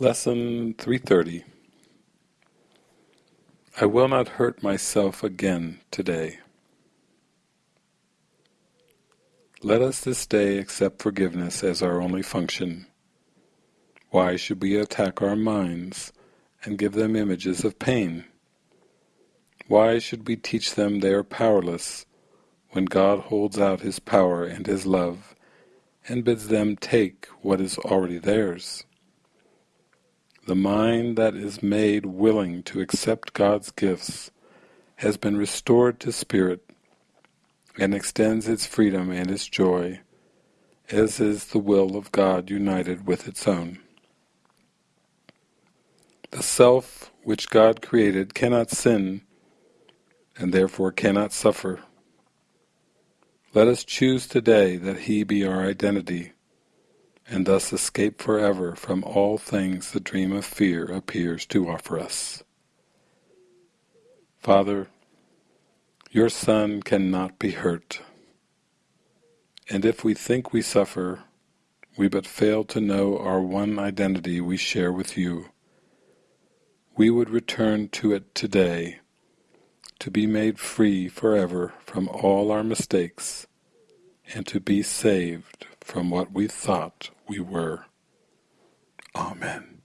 Lesson 330 I will not hurt myself again today. Let us this day accept forgiveness as our only function. Why should we attack our minds and give them images of pain? Why should we teach them they are powerless when God holds out His power and His love and bids them take what is already theirs? The mind that is made willing to accept God's gifts has been restored to spirit and extends its freedom and its joy, as is the will of God united with its own. The self which God created cannot sin and therefore cannot suffer. Let us choose today that He be our identity, and thus escape forever from all things the dream of fear appears to offer us. Father, your Son cannot be hurt, and if we think we suffer, we but fail to know our one identity we share with you. We would return to it today to be made free forever from all our mistakes and to be saved from what we thought we were. Amen.